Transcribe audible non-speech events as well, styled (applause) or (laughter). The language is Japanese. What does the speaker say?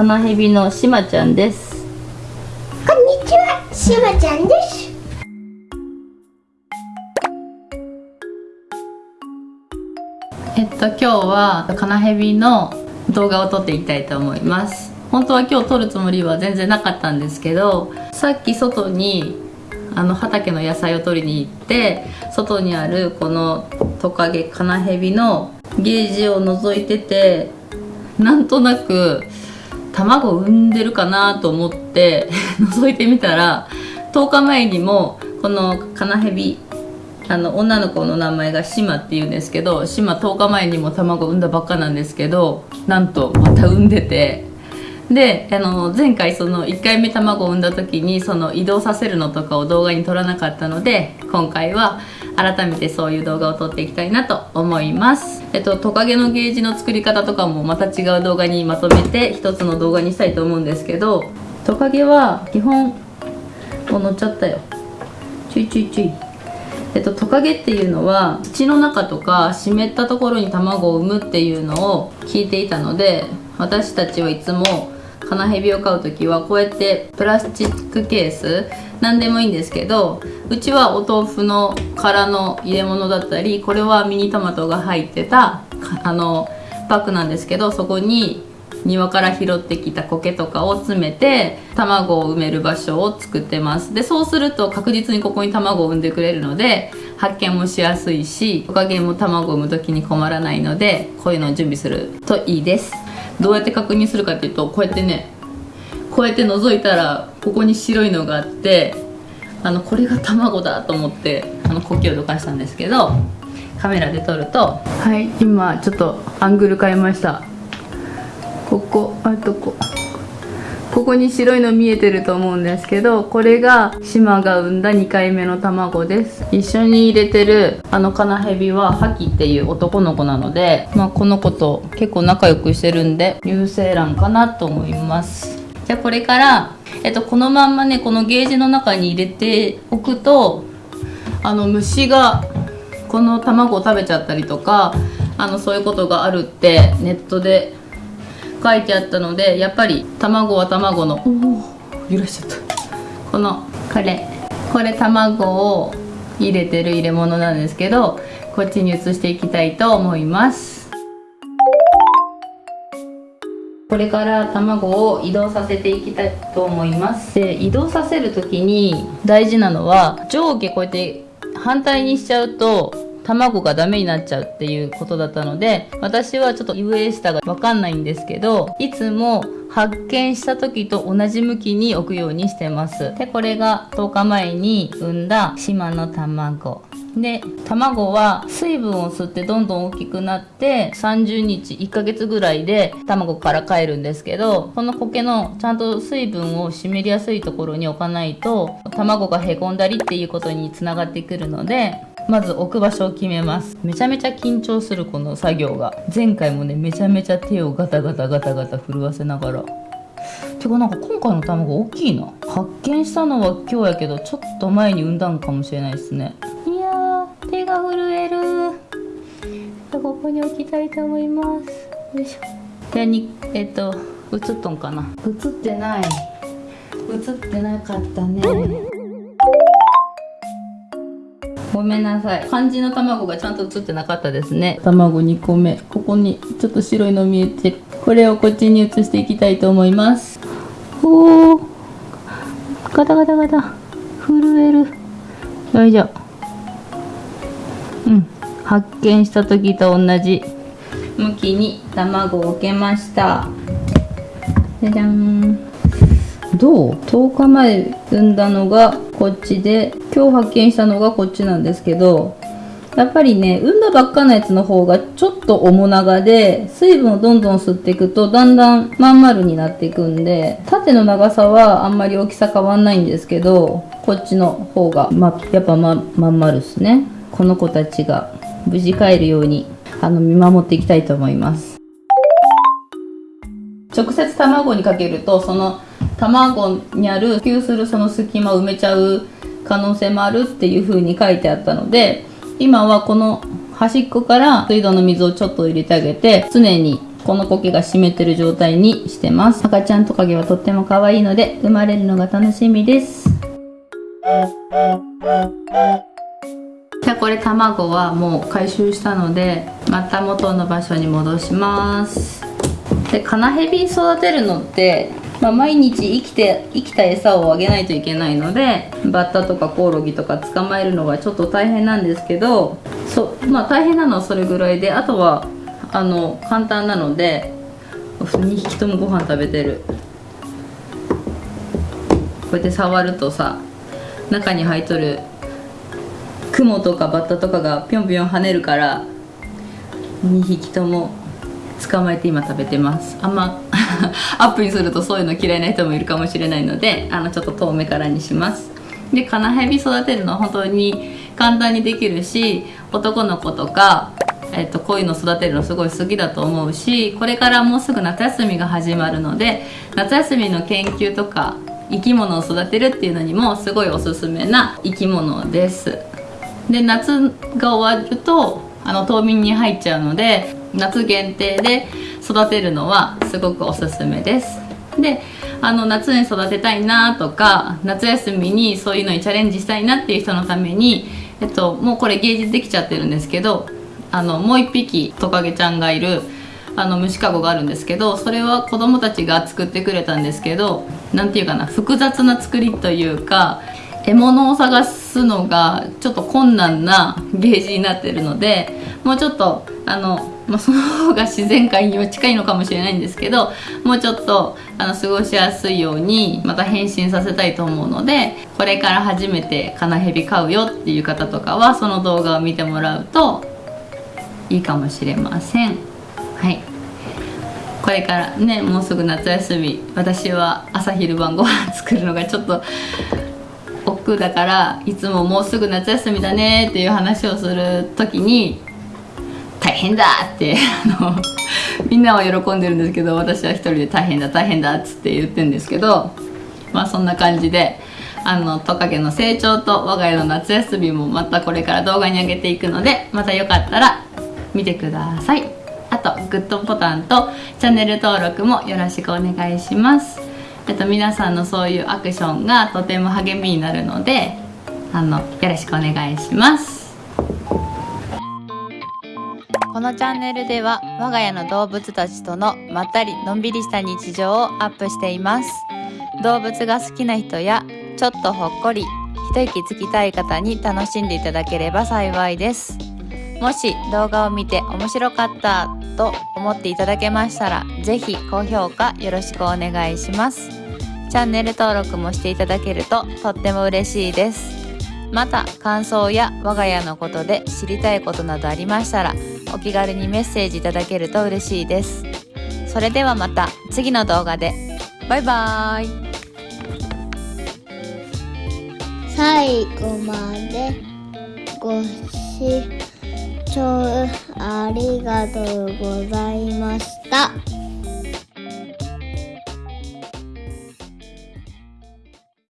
カナヘビのしまちゃんですこんにちは、しまちゃんです。えっと今日はカナヘビの動画を撮っていきたいと思います本当は今日撮るつもりは全然なかったんですけどさっき外にあの畑の野菜を取りに行って外にあるこのトカゲカナヘビのゲージを覗いててなんとなく卵産んでるかなと思って (laughs) 覗いてみたら10日前にもこのカナヘビあの女の子の名前がシマっていうんですけどシマ10日前にも卵産んだばっかなんですけどなんとまた産んでて。であの前回その1回目卵を産んだ時にその移動させるのとかを動画に撮らなかったので今回は改めてそういう動画を撮っていきたいなと思います。えっとトカゲのゲージの作り方とかもまた違う動画にまとめて一つの動画にしたいと思うんですけどトカゲは基本もう乗っちゃったよ。ちょいちょいちょい。えっと、トカゲっていうのは土の中とか湿ったところに卵を産むっていうのを聞いていたので私たちはいつもカナヘビを飼う時はこうやってプラスチックケース何でもいいんですけどうちはお豆腐の殻の入れ物だったりこれはミニトマトが入ってたあのパックなんですけどそこに庭から拾ってきた苔とかを詰めて卵を産める場所を作ってます。でそうすると確実にここに卵を産んでくれるので発見もしやすいしトカゲも卵を産む時に困らないのでこういうのを準備するといいです。どうやって確認するかっていうとこうやってねこうやって覗いたらここに白いのがあってあのこれが卵だと思ってあの苔をどかしたんですけどカメラで撮るとはい今ちょっとアングル変えました。ここあとこここに白いの見えてると思うんですけどこれが島が産んだ2回目の卵です。一緒に入れてるあのカナヘビはハキっていう男の子なので、まあ、この子と結構仲良くしてるんで有精卵かなと思います。じゃあこれから、えっと、このまんまねこのゲージの中に入れておくとあの虫がこの卵を食べちゃったりとかあのそういうことがあるってネットで書いてあったのでやっぱり卵は卵のおお揺らしちゃった。このこれこれ卵を入れてる入れ物なんですけどこっちに移していきたいと思いますこれから卵を移動させていきたいと思います。で移動させる時に大事なのは上下こうやって反対にしちゃうと卵がダメになっちゃうっていうことだったので私はちょっと上下がわかんないんですけどいつも発見した時と同じ向きに置くようにしてます。でこれが10日前に産んだ島の卵。で卵は水分を吸ってどんどん大きくなって30日1ヶ月ぐらいで卵から帰るんですけどこの苔のちゃんと水分を湿りやすいところに置かないと卵がへこんだりっていうことにつながってくるのでまず置く場所を決めます。めちゃめちゃ緊張するこの作業が。前回もねめちゃめちゃ手をガタガタガタガタ震わせながら。てかなんか今回の卵大きいな。発見したのは今日やけどちょっと前に産んだんかもしれないですね。が震える。ここに置きたいと思います。よいしょ。でにえっと映っとんかな。映ってない。映ってなかったね。ごめんなさい。漢字の卵がちゃんと映ってなかったですね。卵2個目。ここにちょっと白いの見えてこれをこっちに移していきたいと思います。おおガタガタガタ。震える。よいしょうん。発見した時と同じ。向きに卵を置けました。じゃじゃん。どう ?10 日前産んだのがこっちで今日発見したのがこっちなんですけどやっぱりね産んだばっかのやつの方がちょっと重長で水分をどんどん吸っていくとだんだんまん丸になっていくんで縦の長さはあんまり大きさ変わんないんですけどこっちの方が、ま、やっぱままん丸っすねこの子たちが無事帰るようにあの見守っていきたいと思います。直接卵にかけるとその卵にある吸するその隙間を埋めちゃう可能性もあるっていう風に書いてあったので今はこの端っこから水道の水をちょっと入れてあげて常にこの苔が湿ってる状態にしてます。赤ちゃんトカゲはとっても可愛いので生まれるのが楽しみです。じゃあこれ卵はもう回収したのでまた元の場所に戻します。でカナヘビ育てるのってまあ、毎日生きて生きた餌をあげないといけないのでバッタとかコオロギとか捕まえるのがちょっと大変なんですけどそまあ大変なのはそれぐらいであとはあの簡単なので2匹ともご飯食べてる。こうやって触るとさ中に入っとるクモとかバッタとかがぴょんぴょん跳ねるから2匹とも捕まえて今食べてます。あんま (laughs) アップにするとそういうの嫌いな人もいるかもしれないのであのちょっと遠目からにします。でカナヘビ育てるのは本当に簡単にできるし男の子とか、えっと、こういうの育てるのすごい好きだと思うしこれからもうすぐ夏休みが始まるので夏休みの研究とか生き物を育てるっていうのにもすごいおすすめな生き物です。で夏が終わるとあの冬眠に入っちゃうので夏限定で育てるのはすごくおすすめです。であの夏に育てたいなとか夏休みにそういうのにチャレンジしたいなっていう人のために、えっと、もうこれ芸術できちゃってるんですけどあのもう一匹トカゲちゃんがいるあの虫かごがあるんですけどそれは子供たちが作ってくれたんですけど何て言うかな複雑な作りというか獲物を探すすのがちょっと困難なゲージになってるのでもうちょっとあの、まあ、その方が自然界には近いのかもしれないんですけどもうちょっとあの過ごしやすいようにまた変身させたいと思うのでこれから初めてカナヘビ飼うよっていう方とかはその動画を見てもらうといいかもしれません。はい。これからねもうすぐ夏休み私は朝昼晩ご飯作るのがちょっと億劫だからいつももうすぐ夏休みだねっていう話をする時に大変だってあのみんなは喜んでるんですけど私は一人で大変だ大変だっつって言ってるんですけどまあそんな感じであのトカゲの成長と我が家の夏休みもまたこれから動画に上げていくのでまたよかったら見てください。あとグッドボタンとチャンネル登録もよろしくお願いします。えっと皆さんのそういうアクションがとても励みになるのであのよろしくお願いします。このチャンネルでは我が家の動物たちとのまったりのんびりした日常をアップしています。動物が好きな人やちょっとほっこり一息つきたい方に楽しんでいただければ幸いです。もし動画を見て面白かったと思っていただけましたら是非高評価よろしくお願いします。チャンネル登録もしていただけるととっても嬉しいです。また感想や我が家のことで知りたいことなどありましたらお気軽にメッセージいただけると嬉しいです。それではまた次の動画で。バイバーイ。最後までご視聴ありがとうございました。